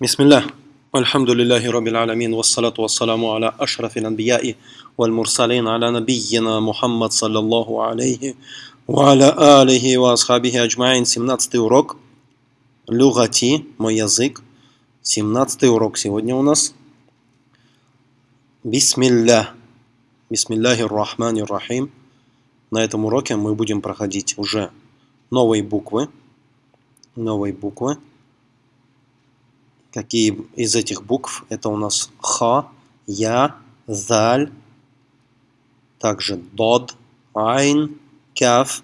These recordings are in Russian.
بسم الله الحمد لله رب العالمين والصلاة والسلام على أشرف الأنبياء والمرسلين على نبينا محمد صلى الله عليه وعلى آله وأصحابه أجمعين 17 урок Люгати, мой язык 17 урок сегодня у нас Бисмилля Бисмилляхи рахмани рахим На этом уроке мы будем проходить уже новые буквы новые буквы Какие из этих букв? Это у нас Ха, Я, Заль, также Дод, Айн, Кяф.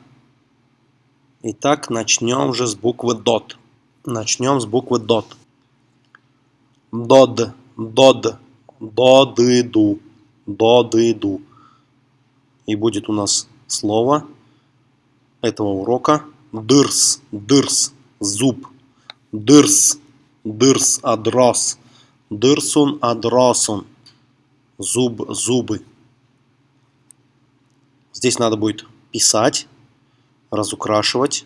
Итак, начнем же с буквы Дот. Начнем с буквы Дот. Дод, Дод, Додыду, Додыду. И будет у нас слово этого урока Дырс, Дырс, Зуб, Дырс. Дырс адрас. Дырсун адрасун. Зуб, зубы. Здесь надо будет писать, разукрашивать.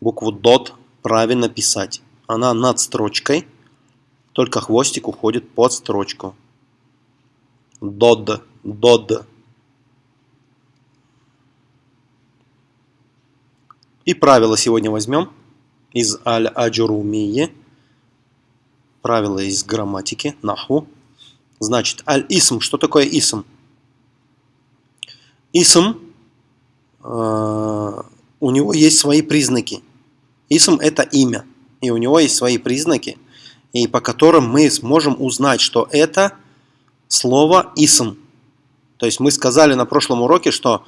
Букву дот правильно писать. Она над строчкой, только хвостик уходит под строчку. Дод, дод. И правило сегодня возьмем из аль-аджурумии, правила из грамматики, наху. Значит, аль-исм. Что такое исм? Исм, э, у него есть свои признаки. Исм – это имя. И у него есть свои признаки, и по которым мы сможем узнать, что это слово исм. То есть мы сказали на прошлом уроке, что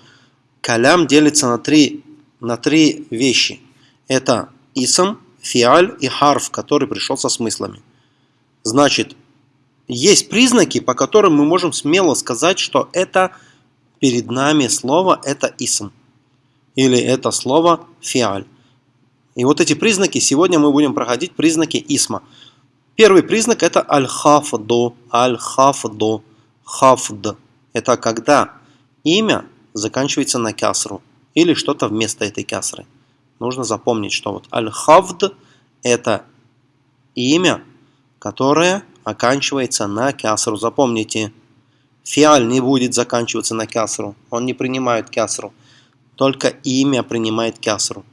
калям делится на три, на три вещи. Это исм, фиаль и харф, который пришел со смыслами. Значит, есть признаки, по которым мы можем смело сказать, что это перед нами слово это исм. Или это слово фиаль. И вот эти признаки, сегодня мы будем проходить признаки исма. Первый признак это аль-хафду, аль-хафду, хафд. Это когда имя заканчивается на кясру или что-то вместо этой кясры нужно запомнить, что вот аль-хавд это имя, которое оканчивается на кясру. Запомните, фиаль не будет заканчиваться на кясру, он не принимает кясру, только имя принимает кясру.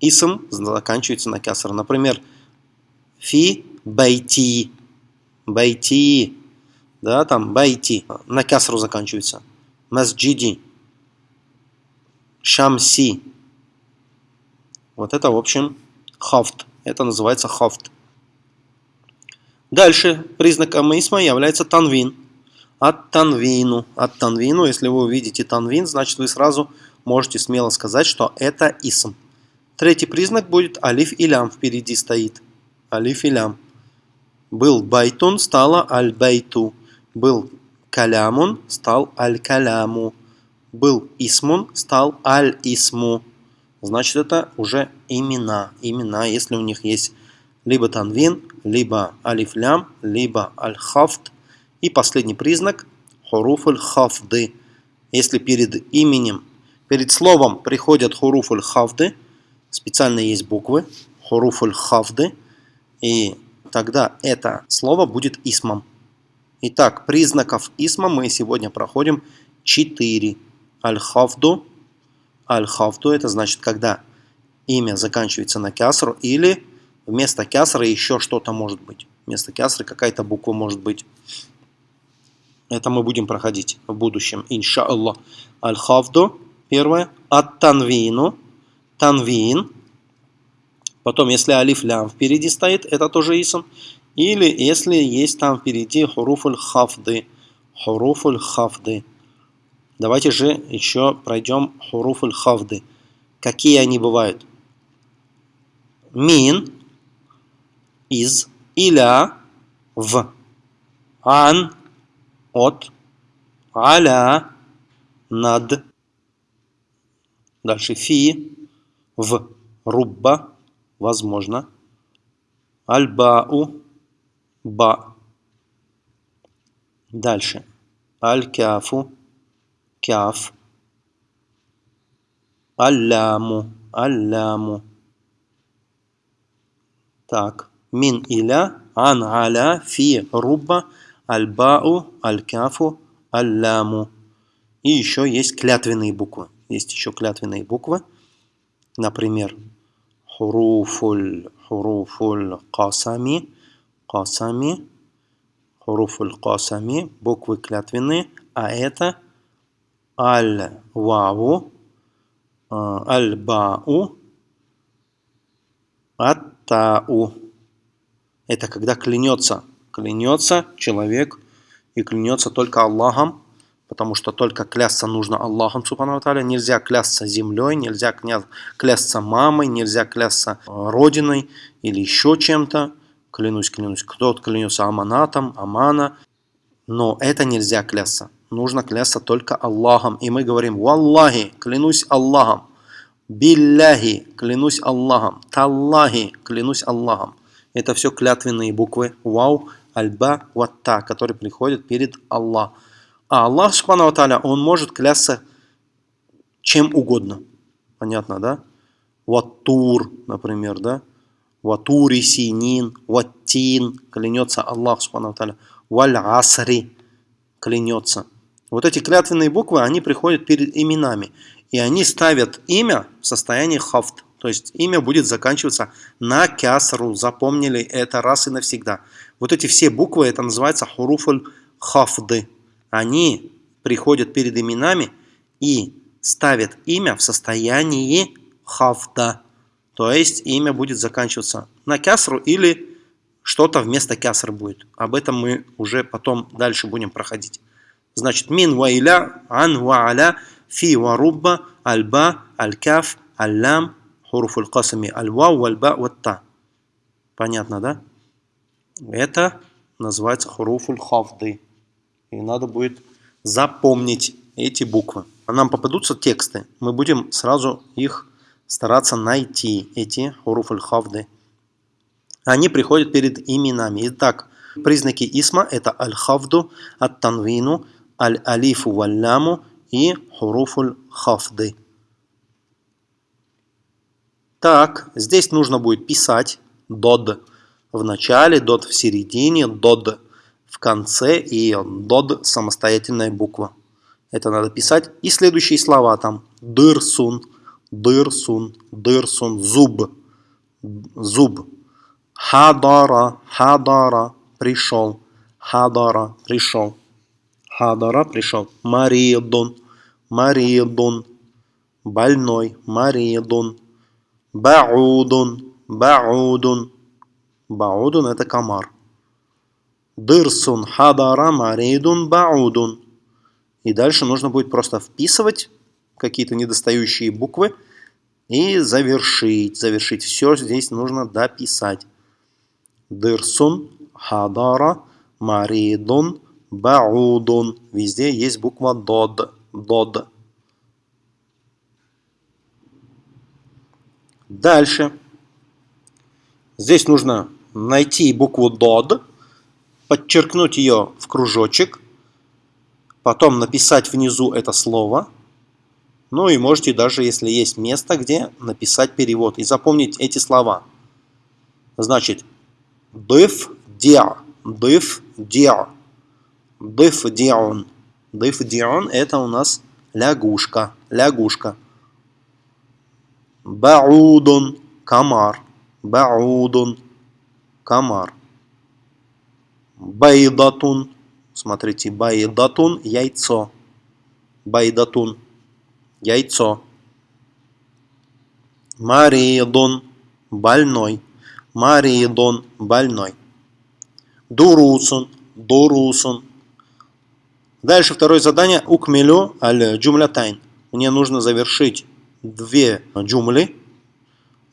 Исм заканчивается на кясру. Например, фи байти, байти, да, там байти, на кясру заканчивается. Масджиди, шамси, вот это, в общем, хафт. Это называется хафт. Дальше признаком исма является танвин. От танвину. От танвину, если вы увидите танвин, значит вы сразу можете смело сказать, что это исм. Третий признак будет алиф и лям впереди стоит. Алиф и лям. Был байтун, стало аль-байту. Был калямун, стал аль-каляму. Был исмун, стал аль-исму значит это уже имена. Имена, если у них есть либо танвин, либо алифлям, либо аль-хафт. И последний признак хуруф аль-хафды. Если перед именем, перед словом приходят хуруф аль-хафды, специально есть буквы, хуруф аль-хафды, и тогда это слово будет исмом. Итак, признаков исма мы сегодня проходим 4. Аль-хафду, Аль-хафту это значит, когда имя заканчивается на кясру или вместо кясры еще что-то может быть. Вместо кясры какая-то буква может быть. Это мы будем проходить в будущем, иншаллах. Аль-хафду, первое. Ат-танвину, танвин. Потом, если алиф лям впереди стоит, это тоже исм. Или если есть там впереди хуруфуль хафды. Хуруфуль хафды. Давайте же еще пройдем хуруф хавды. Какие они бывают? Мин, из, иля, в, ан, от, аля, над. Дальше фи, в, рубба, возможно. Аль-бау, ба. Дальше. Аль-кяфу, кяф, алляму, алляму. Так, мин иля, ан аля, фи рубба, аль-бау, аль-кафу, аль-ляму. И еще есть клятвенные буквы. Есть еще клятвенные буквы. Например, хуруфуль, хуруфуль касами, касами, хуруфуль касами, буквы клятвенные, а это аль-ваву, э, аль-бау, аттау. Это когда клянется, клянется человек и клянется только Аллахом, потому что только клясться нужно Аллахом, субхану. Нельзя клясться землей, нельзя клясться мамой, нельзя клясться э, родиной или еще чем-то. Клянусь, клянусь. Кто-то клянется аманатом, амана. Но это нельзя клясться. Нужно клясться только Аллахом. И мы говорим, Валлахи, клянусь Аллахом. Билляхи, клянусь Аллахом. Таллахи, клянусь Аллахом. Это все клятвенные буквы Вау, Альба, Ватта, которые приходят перед Аллахом. А Аллах, Субхану Аталя, Он может клясться чем угодно. Понятно, да? Ваттур, например, да? Ватури синин, ваттин, клянется Аллах, Субхану Аталя. Валь асри, клянется. Вот эти клятвенные буквы, они приходят перед именами. И они ставят имя в состоянии хафт. То есть имя будет заканчиваться на кясру. Запомнили это раз и навсегда. Вот эти все буквы, это называется хуруфуль хафды они приходят перед именами и ставят имя в состоянии хафда. То есть имя будет заканчиваться на кясру или что-то вместо кясры будет. Об этом мы уже потом дальше будем проходить. Значит, мин ва иля, ан ва аля, фи ва рубба, альба, аль-каф, аль-лям, хуруф аль-касами, аль-ва, валь-ба, ватта. Понятно, да? Это называется хуруфуль хафды. И надо будет запомнить эти буквы. А нам попадутся тексты. Мы будем сразу их стараться найти, эти хуруф хавды Они приходят перед именами. Итак, признаки исма это аль-хавду, ат-танвину, аль-алифу валляму и хуруфуль хавды. Так, здесь нужно будет писать дод в начале, дод в середине, дод в конце и дод самостоятельная буква. Это надо писать. И следующие слова там. Дырсун, дырсун, дырсун, зуб, зуб. Хадара, хадара, пришел. Хадара, пришел. Хадара, пришел. Маридун, маридун, больной, маридун. Баудун, баудун. Баудун это комар. Дырсун хадара маридун баудун. И дальше нужно будет просто вписывать какие-то недостающие буквы и завершить. Завершить все здесь нужно дописать. Дырсун хадара маридун баудун. Везде есть буква дод. Дод. Дальше. Здесь нужно найти букву дод подчеркнуть ее в кружочек, потом написать внизу это слово, ну и можете даже, если есть место, где написать перевод и запомнить эти слова. Значит, дыф диа, дыф диа, дыф дион. Дыф дион это у нас лягушка, лягушка. Баудун, комар, баудун, комар. Байдатун. Смотрите, байдатун – яйцо. Байдатун – яйцо. Маридон – больной. Маридон – больной. Дурусун – дурусун. Дальше второе задание. Укмелю аль джумлятайн. Мне нужно завершить две джумли.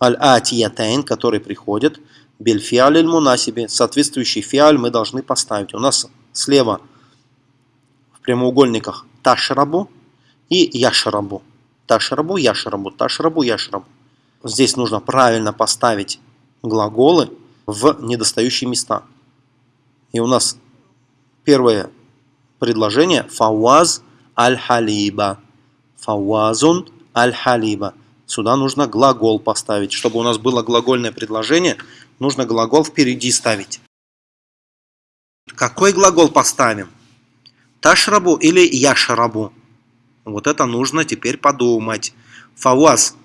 Аль-атиятайн, которые приходят. Бельфиаль мунасиби. Соответствующий фиаль мы должны поставить. У нас слева в прямоугольниках ташрабу и яшрабу. Ташрабу, яшрабу, ташрабу, яшрабу. Здесь нужно правильно поставить глаголы в недостающие места. И у нас первое предложение фауаз аль-халиба. Фауазун аль-халиба. Сюда нужно глагол поставить. Чтобы у нас было глагольное предложение, нужно глагол впереди ставить. Какой глагол поставим? Ташрабу или яшрабу? Вот это нужно теперь подумать. Фауаз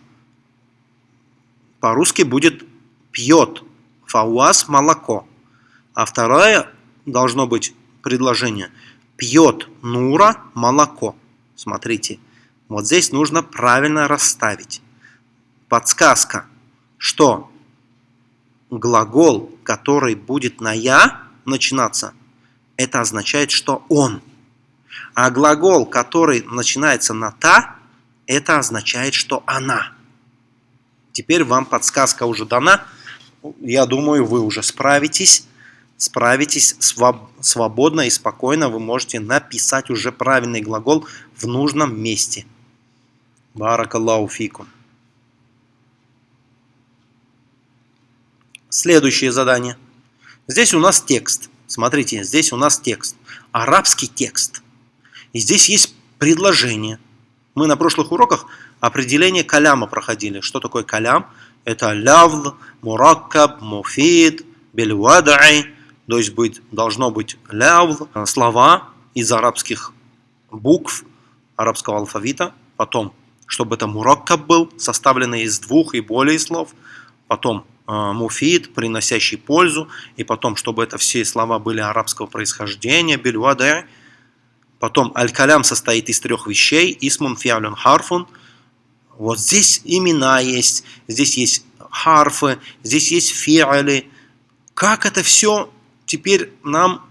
по-русски будет пьет. Фауаз молоко. А второе должно быть предложение. Пьет Нура молоко. Смотрите. Вот здесь нужно правильно расставить. Подсказка, что глагол, который будет на «я» начинаться, это означает, что он. А глагол, который начинается на «та», это означает, что она. Теперь вам подсказка уже дана. Я думаю, вы уже справитесь. Справитесь свободно и спокойно. Вы можете написать уже правильный глагол в нужном месте. Баракаллаху фикум. Следующее задание. Здесь у нас текст. Смотрите, здесь у нас текст. Арабский текст. И здесь есть предложение. Мы на прошлых уроках определение каляма проходили. Что такое калям? Это лявл, мураккаб, муфид, бельвадай. То есть быть, должно быть лявл, слова из арабских букв, арабского алфавита. Потом, чтобы это мураккаб был, составленный из двух и более слов. Потом э, муфид, приносящий пользу. И потом, чтобы это все слова были арабского происхождения, бельвадай Потом аль-калям состоит из трех вещей. Исмун фиалюн харфун. Вот здесь имена есть, здесь есть харфы, здесь есть фиали. Как это все теперь нам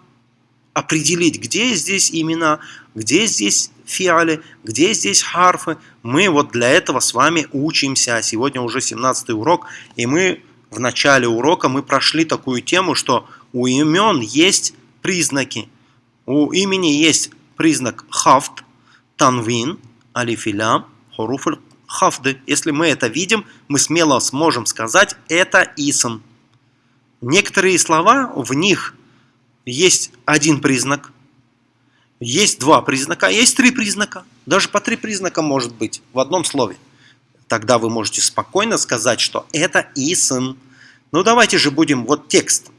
определить, где здесь имена, где здесь фиали, где здесь харфы. Мы вот для этого с вами учимся. Сегодня уже 17 урок, и мы в начале урока мы прошли такую тему, что у имен есть признаки. У имени есть признак хафт, танвин, алифилям, хоруфуль хафды. Если мы это видим, мы смело сможем сказать это исм. Некоторые слова, в них есть один признак, есть два признака, есть три признака. Даже по три признака может быть в одном слове. Тогда вы можете спокойно сказать, что это исм. Ну давайте же будем вот текст.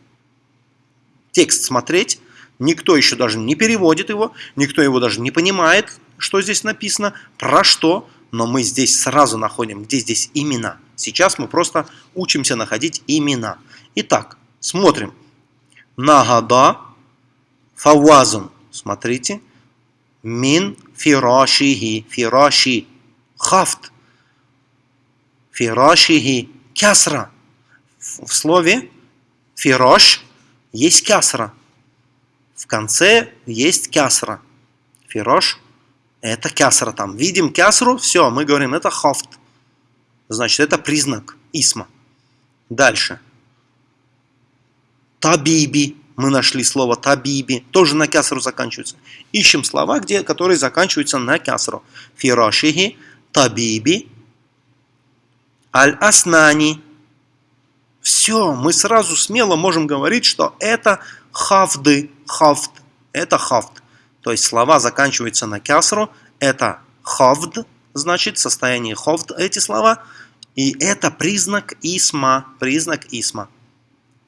Текст смотреть Никто еще даже не переводит его, никто его даже не понимает, что здесь написано, про что, но мы здесь сразу находим, где здесь имена. Сейчас мы просто учимся находить имена. Итак, смотрим. Нагада фавазун. Смотрите. Мин фирашихи. Фираши. Хафт. Фирашихи. Кясра. В слове фираш есть кясра. В конце есть кясра. Фирош – это кясра там. Видим кясру, все, мы говорим, это хофт. Значит, это признак исма. Дальше. Табиби. Мы нашли слово табиби. Тоже на кясру заканчивается. Ищем слова, где, которые заканчиваются на кясру. Фирашихи, табиби, аль-аснани. Все, мы сразу смело можем говорить, что это хафды, хафт, это хафт. То есть слова заканчиваются на кясру, это хафд, значит состояние хафд эти слова. И это признак исма, признак исма.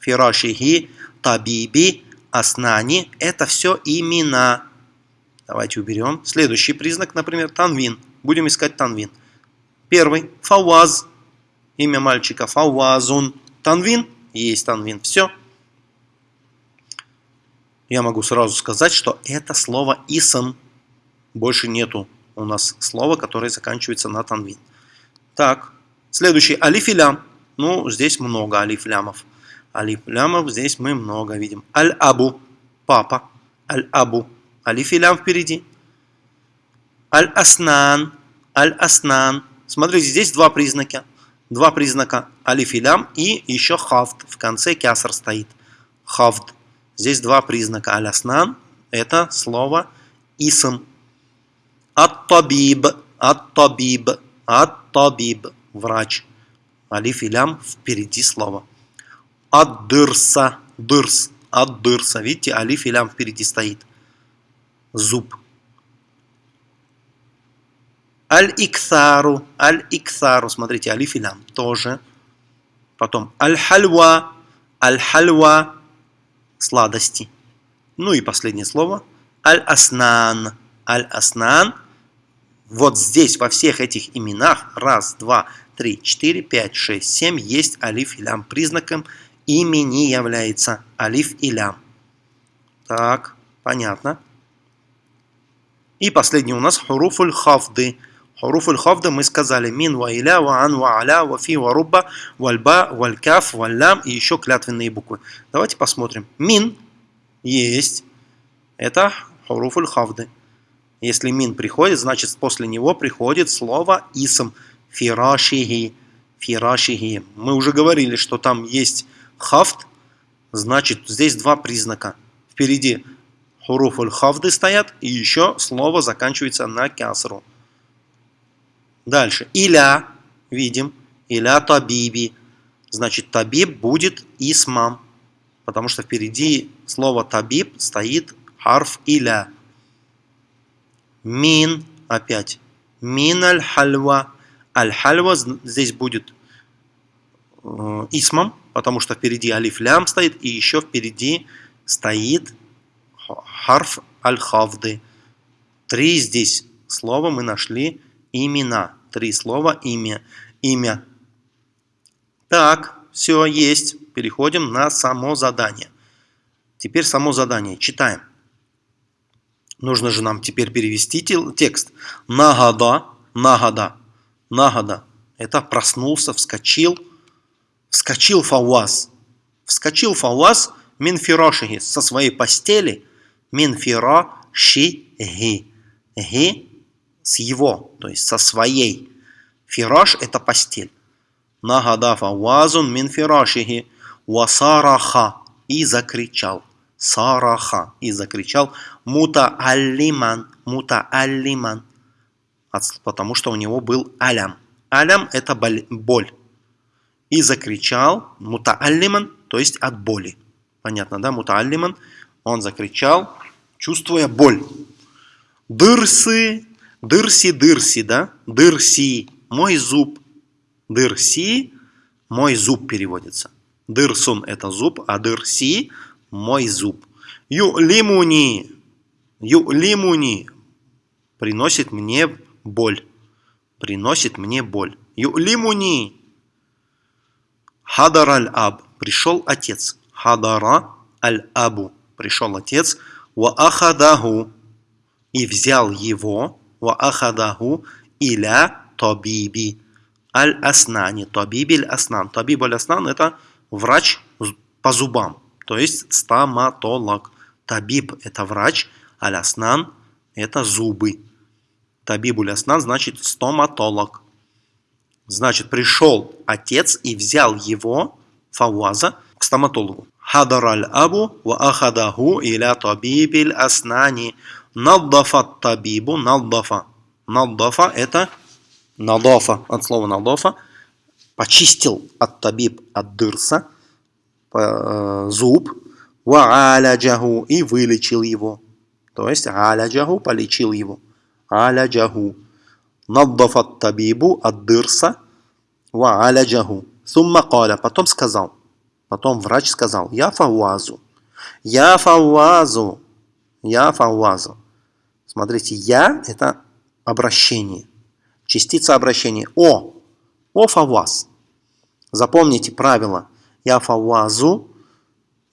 Фирашихи, табиби, аснани, это все имена. Давайте уберем. Следующий признак, например, танвин. Будем искать танвин. Первый, фауаз, имя мальчика, фауазун. Танвин, есть танвин, все я могу сразу сказать, что это слово «исм». Больше нету у нас слова, которое заканчивается на танвин. Так, следующий алифилям. Ну, здесь много алифлямов. Алифлямов здесь мы много видим. Аль-абу, папа. Аль-абу, алифилям впереди. Аль-аснан, аль-аснан. Смотрите, здесь два признака. Два признака алифилям и еще хафт. В конце кяср стоит. Хафт. Здесь два признака аляснан. Это слово исм. Ат-табиб. Ат-табиб. Ат-табиб. Врач. Алиф и лям впереди слова. Ад-дырса. Дырс. Ад-дырса. Видите, алиф и лям впереди стоит. Зуб. Аль-иксару. Аль-иксару. Смотрите, алиф и лям тоже. Потом аль-хальва. Аль-хальва – сладости. Ну и последнее слово. Аль-аснан. Аль-аснан. Вот здесь, во всех этих именах, раз, два, три, четыре, пять, шесть, семь, есть алиф и лям. Признаком имени является алиф и лям. Так, понятно. И последний у нас хуруфуль хафды. Хуруфуль хафды мы сказали мин ва иля, ва ан, ва аля, ва фи, ва рубба, вальба, валькаф, валлям и еще клятвенные буквы. Давайте посмотрим. Мин есть. Это хуруфуль хафды. Если мин приходит, значит после него приходит слово исм. Фирашихи. Фирашихи. Мы уже говорили, что там есть хафт. Значит, здесь два признака. Впереди хуруфуль хафды стоят, и еще слово заканчивается на кясру. Дальше. Иля. Видим. Иля табиби. Значит, табиб будет исмам. Потому что впереди слово табиб стоит харф иля. Мин. Опять. Мин аль-хальва. Аль-хальва здесь будет э, исмом, потому что впереди алиф лям стоит, и еще впереди стоит харф аль-хавды. Три здесь слова мы нашли имена. Три слова имя. Имя. Так, все есть. Переходим на само задание. Теперь само задание. Читаем. Нужно же нам теперь перевести текст. Нагада, нагада, нагада. Это проснулся, вскочил. Вскочил Фауаз. Вскочил Фауаз минфирошихи со своей постели. Минфирошихи. Ги с его, то есть со своей. Фираш – это постель. Нагада Фауазун минфирошихи. Васараха. И закричал. Сараха. И закричал мутааллиман, мутааллиман, потому что у него был алям. Алям – это боль. И закричал мутааллиман, то есть от боли. Понятно, да? Мутааллиман, он закричал, чувствуя боль. Дырсы, дырси, дырси, да? Дырси, мой зуб. Дырси, мой зуб переводится. Дырсун – это зуб, а дырси – мой зуб. Юлимуни Юлимуни приносит мне боль. Приносит мне боль. Юлимуни. Хадар аль-аб. Пришел отец. Хадара аль-абу. Пришел отец. Ва ахадаху. И взял его. Ва ахадаху. Иля табиби. Аль-аснани. Табиби аль-аснан. Табиб аль-аснан это врач по зубам. То есть стоматолог. Табиб это врач. Аляснан – это зубы. Табибуль аснан значит стоматолог. Значит, пришел отец и взял его, Фауаза, к стоматологу. Хадар аль-абу ва ахадаху иля табибиль аснани. Наддафа табибу, наддафа. Наддафа – это надафа, от слова надафа. Почистил от табиб, от дырса, зуб, ва и вылечил его. То есть аляджаху полечил его. Аляджаху. Наддафат табибу ад дырса ва аляджаху. Сумма каля. Потом сказал. Потом врач сказал. Я фауазу. Я фауазу. Я фауазу. Смотрите, я это обращение. Частица обращения. О. О фауаз. Запомните правило. Я фауазу.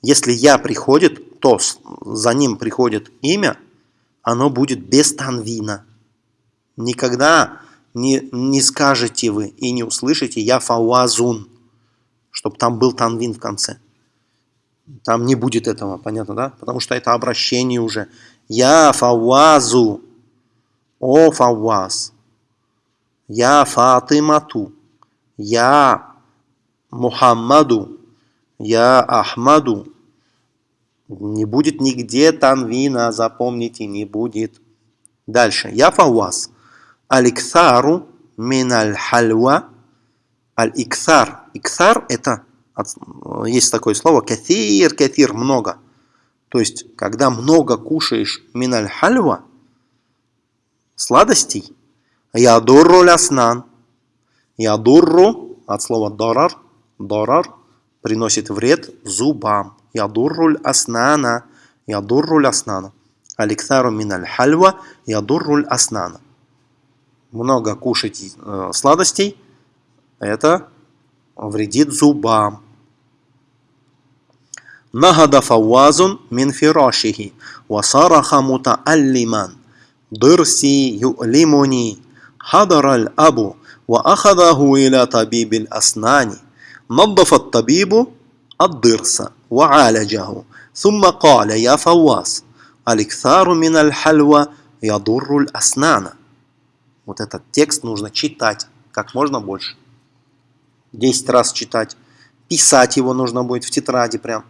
Если я приходит, то за ним приходит имя, оно будет без танвина. Никогда не, не скажете вы и не услышите «я фауазун», чтобы там был танвин в конце. Там не будет этого, понятно, да? Потому что это обращение уже. «Я фауазу», «О фауаз», «Я фатимату», «Я Мухаммаду», «Я Ахмаду», не будет нигде танвина, запомните, не будет. Дальше. Я фауаз. Аликсару миналь хальва. Аль-иксар. Иксар это, есть такое слово, кафир, кафир, много. То есть, когда много кушаешь миналь хальва, сладостей, ядурру ляснан. Ядурру, от слова дарар, дарар, приносит вред зубам. Ядурруль аснана. Ядурруль аснана. Аликсару миналь хальва. Ядурруль аснана. Много кушать э, сладостей. Это вредит зубам. نهض فواز من فراشه وصرخ متألما ضرسي يؤلمني حضر الأب وأخذه إلى طبيب الأسنان نظف الطبيب الضرس وعالجه ثم قال يا فواز الإكثار من الحلوى يضر الأسنان Вот этот текст нужно читать как можно больше. 10 раз читать. Писать его нужно будет в тетради прям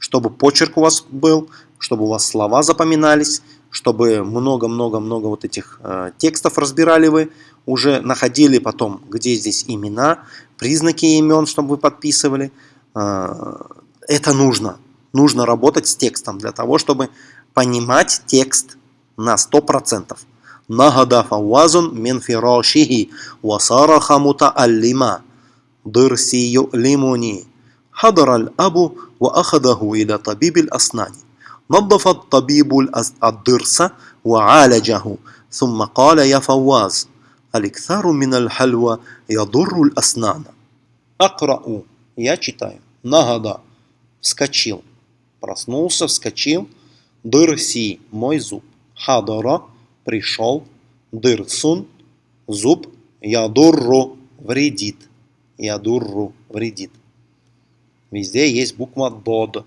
чтобы почерк у вас был, чтобы у вас слова запоминались, чтобы много-много-много вот этих э, текстов разбирали вы, уже находили потом, где здесь имена, признаки имен, чтобы вы подписывали. Э, это нужно. Нужно работать с текстом для того, чтобы понимать текст на 100%. Нагада фауазун мин фирашихи васараха мутааллима дырси ю'лимуни حضر الأب وأخذه إلى طبيب الأسنان نظف الطبيب الضرس وعالجه ثم قال يا فواز «Аликсару миналь хальва ядурруль аснана». «Акрау» – я читаю. «Нагада» – вскочил. Проснулся, вскочил. «Дырси» – мой зуб. «Хадара» – пришел. «Дырсун» – зуб. «Ядурру» – вредит. «Ядурру» – вредит. Везде есть буква «дод».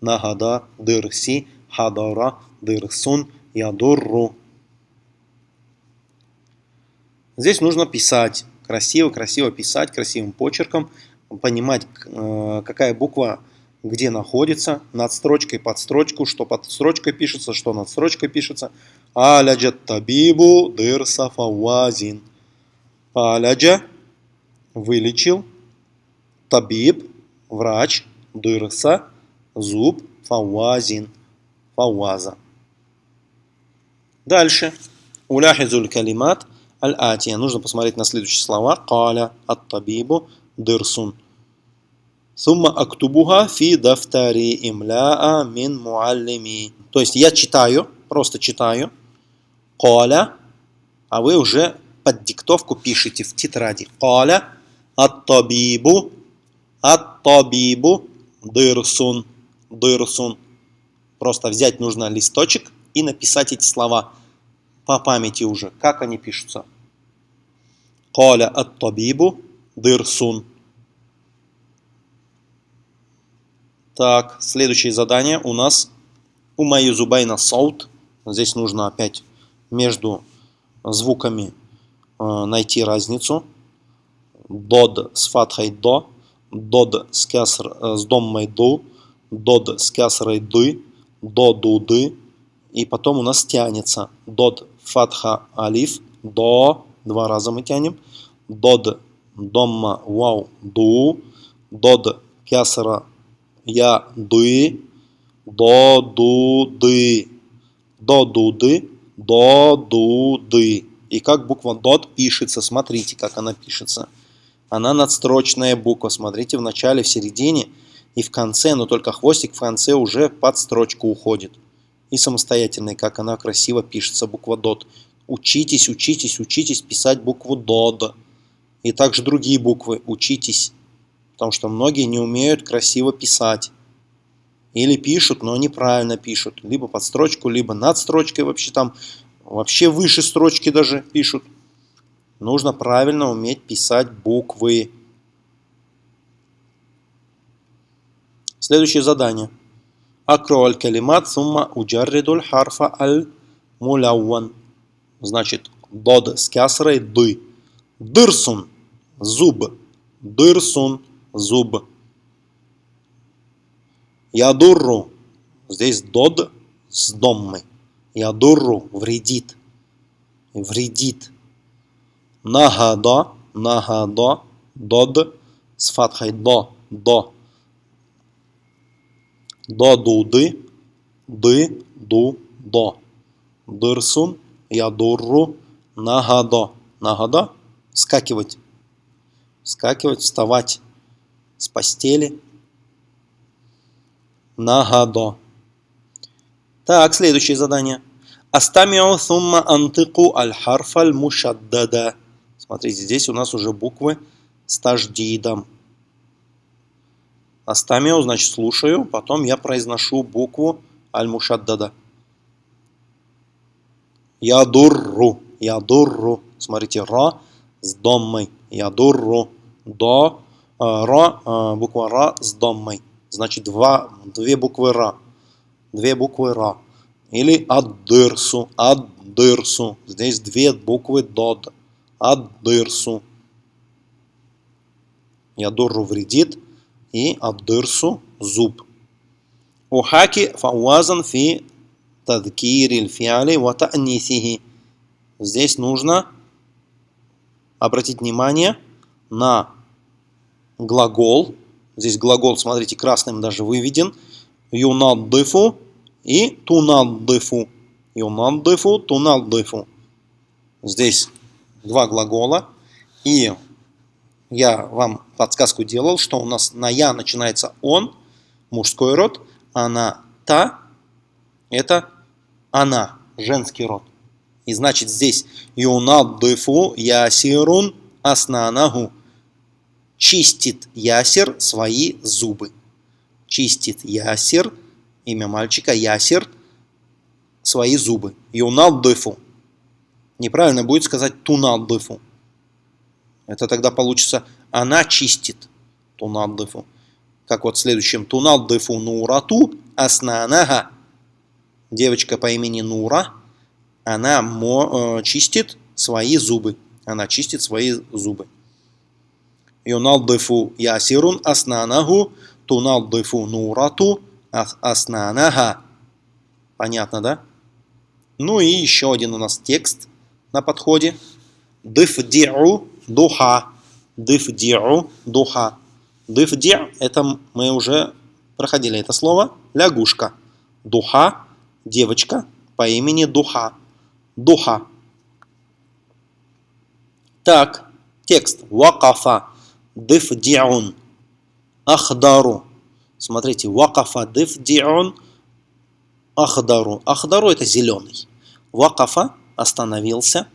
«Нагада», «дырси», «хадара», «дырсун», «ядурру», Здесь нужно писать. Красиво, красиво писать, красивым почерком. Понимать, э, какая буква где находится, над строчкой, под строчку, что под строчкой пишется, что над строчкой пишется. Аляджат табибу дырса фавазин. Аляджа вылечил, табиб врач, дырса, зуб, фауазин, фауаза. Дальше. Уляхизуль калимат аль-атия. Нужно посмотреть на следующие слова. Каля ат-табибу дырсун. Сумма актубуха фи дафтари имляа мин муаллими. То есть я читаю, просто читаю. Каля, а вы уже под диктовку пишите в тетради. Каля ат-табибу Ат-табибу дырсун. Дырсун. Просто взять нужно листочек и написать эти слова по памяти уже. Как они пишутся? Каля ат-табибу дырсун. Так, следующее задание у нас у моей зубайна саут. Здесь нужно опять между звуками э, найти разницу. Дод с фатхой до дод с, кяср, э, с доммой ду, дод с кясрой ды, до дуды, и потом у нас тянется дод фатха алиф, до, два раза мы тянем, дод домма вау ду, дод кясра я ды, до ду ды, до дуды, до дуды. И как буква дот пишется, смотрите, как она пишется. Она надстрочная буква. Смотрите в начале, в середине и в конце, но только хвостик в конце уже под строчку уходит. И самостоятельный, как она красиво пишется, буква дот. Учитесь, учитесь, учитесь писать букву дод. И также другие буквы. Учитесь. Потому что многие не умеют красиво писать. Или пишут, но неправильно пишут. Либо под строчку, либо над строчкой вообще там. Вообще выше строчки даже пишут. Нужно правильно уметь писать буквы. Следующее задание. Акро аль-калимат сумма уджарридуль харфа аль-мулявван. Значит, дод с кясрой ды. Дырсун. Зуб. Дырсун. Зуб. Ядурру. Здесь дод с доммой. Ядурру. Вредит. Вредит. Нагада, нагада, дод с фатхой до, до. До дуды, ды, ду, до. Дырсун, ядурру, нагадо. Нагада – скакивать. Скакивать, вставать с постели. Нагадо. Так, следующее задание. Астамиу сумма антыку аль-харф аль-мушаддада. Смотрите, здесь у нас уже буквы с таждидом. Астамиу, значит, слушаю, потом я произношу букву аль-мушаддада. Ядурру, ядурру. Смотрите, ра с доммой. Ядурру. До, э, ра, э, буква ра с доммой. Значит, два, две буквы ра. Две буквы ра. Или аддырсу, аддырсу. Здесь две буквы дод. Аддырсу. Ядурру вредит. И аддырсу зуб. Ухаки фауазан фи тадкириль фиали ва та'нисихи. Здесь нужно обратить внимание на глагол. Здесь глагол, смотрите, красным даже выведен. Юнаддыфу и тунаддыфу. Юнаддыфу, тунаддыфу. Здесь два глагола. И я вам подсказку делал, что у нас на «я» начинается «он», мужской род, а на «та» это «она», женский род. И значит здесь «юнаддыфу ясирун аснанаху» чистит ясер свои зубы. Чистит ясер, имя мальчика, ясер, свои зубы. Юнаддыфу. Неправильно будет сказать тунаддыфу. Это тогда получится она чистит. Тунаддыфу. Как вот в следующем. Тунаддыфу нурату аснанага. Девочка по имени Нура. Она мо, э, чистит свои зубы. Она чистит свои зубы. Юнаддыфу ясирун аснанаху. Тунаддыфу нурату аснанага. Понятно, да? Ну и еще один у нас текст на подходе. Дыфди'у духа. Дыфди'у духа. Дыфди' это мы уже проходили это слово. Лягушка. Духа. Девочка по имени Духа. Духа. Так, текст. Вакафа. Дыфди'ун. Ахдару. Смотрите, вакафа дыфди'ун. Ахдару. Ахдару это зеленый. Вакафа остановился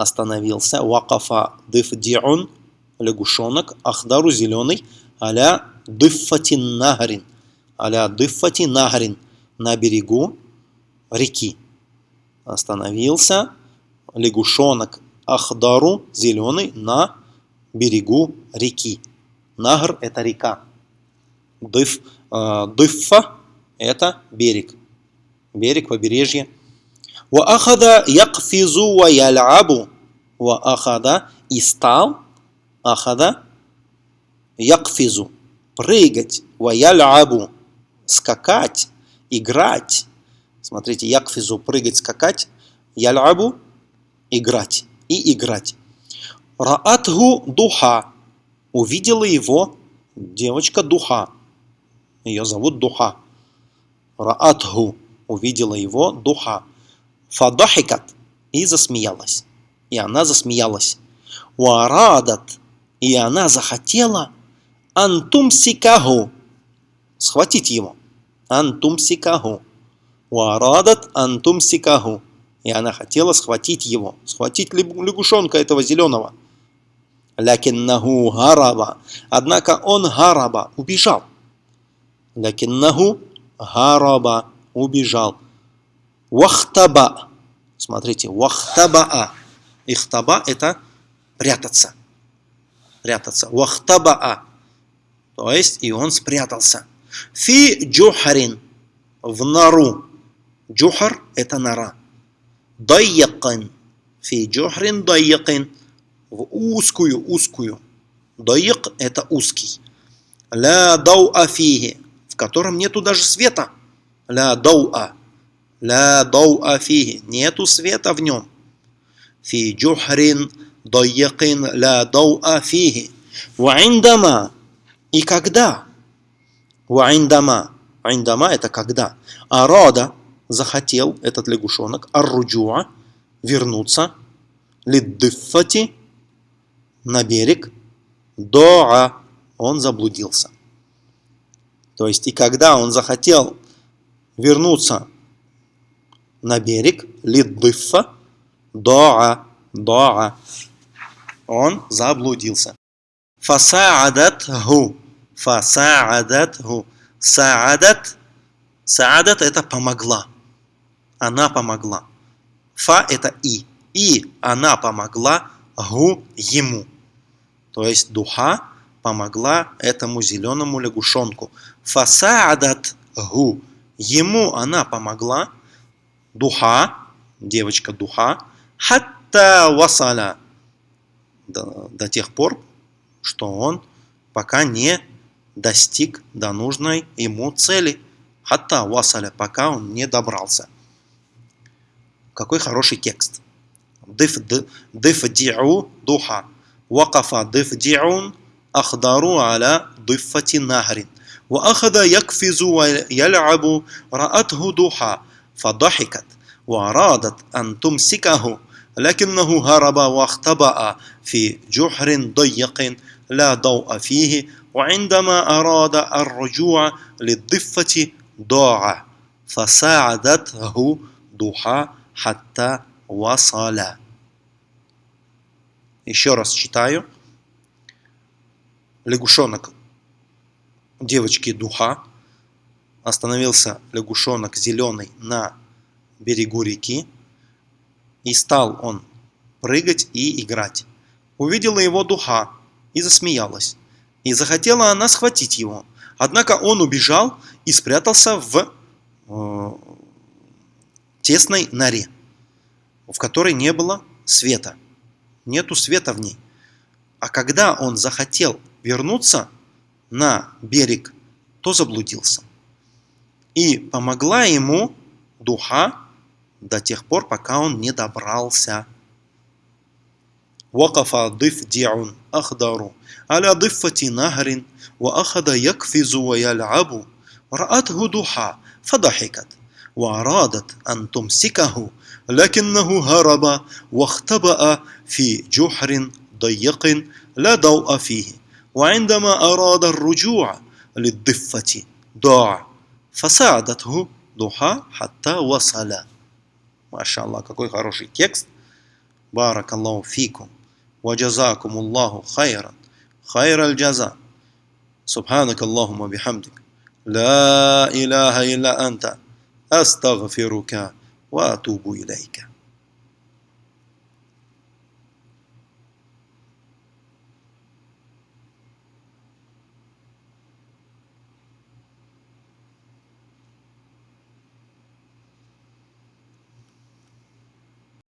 остановился. Вакафа дыфдиун, лягушонок, ахдару зеленый, аля дыффатин нагарин, аля дыффати нагарин, на берегу реки. Остановился лягушонок ахдару, зеленый, на берегу реки. Нагр – это река. Дыф, э, дыффа – это берег. Берег, побережье – Ваахада якфизу ва ялябу. Ваахада и стал. Ахада якфизу. Прыгать. Ва ялябу. Скакать. Играть. Смотрите, якфизу прыгать, скакать. Ялябу играть. И играть. Раатху духа. Увидела его девочка духа. Ее зовут духа. Раатху. Увидела его духа. Фадахикат и засмеялась. И она засмеялась. Уарадат и она захотела антум сикаху схватить его. Антум сикаху. Уарадат антум сикаху. И она хотела схватить его, схватить лягушонка этого зеленого. Лякиннаху гараба. Однако он гараба, убежал. Лякиннаху гараба, убежал. Вахтаба. Смотрите, вахтабаа. Ихтаба – это прятаться. Прятаться. Вахтабаа. То есть, и он спрятался. Фи джухарин. В нору. Джухар – это нора. Дайякин. Фи джухрин дайякин. В узкую, узкую. Дайяк – это узкий. Ля дауа фиги. В котором нету даже света. Ля дауа. Ля дауа фихи. Нету света в нем. Фи джухрин дайякин ля дауа фихи. Ваиндама. И когда? Ваиндама. Айндама это когда. Арада захотел этот лягушонок арруджуа вернуться лиддыффати на берег доа он заблудился. То есть, и когда он захотел вернуться на берег, лиддыфа, доа, доа, он заблудился. Фасаадатху, фасаадатху, саадат, саадат это помогла, она помогла. Фа это и, и она помогла гу ему. То есть духа помогла этому зеленому лягушонку. Фасаадат гу. Ему она помогла Духа, девочка духа. Хатта васаля. До, до тех пор, что он пока не достиг до нужной ему цели. Хатта васаля, пока он не добрался. Какой хороший текст. Дифди'у духа. Вакафа дифди'ун أخضر على ضفة نهر وأخذ يقفز ويلعب رأته ضحى فضحكت وأرادت أن تمسكه لكنه هرب واختبأ في جحر ضيق لا ضوء فيه وعندما أراد الرجوع للضفة ضاع فساعدته ضحى حتى وصل Еще раз читаю. лягушонок девочки Духа. Остановился лягушонок зеленый на берегу реки. И стал он прыгать и играть. Увидела его Духа и засмеялась. И захотела она схватить его. Однако он убежал и спрятался в э, тесной норе, в которой не было света. Нету света в ней. А когда он захотел вернуться на берег, то заблудился. И помогла ему духа до тех пор, пока он не добрался. وقف ضفدع أخضر على ضفة نهر وأخذ يقفز ويلعب رأته ضحى فضحكت وأرادت أن تمسكه لكنه هرب واختبأ في جحر ضيق لا ضوء فيه وعندما أراد الرجوع للضفة ضاع فساعدته ضحى حتى وصل ما شاء الله какой хороший текст بارك الله فيكم وجزاكم الله خيرا خير الجزاء سبحانك اللهم وبحمدك لا إله إلا أنت أستغفرك وأتوب إليك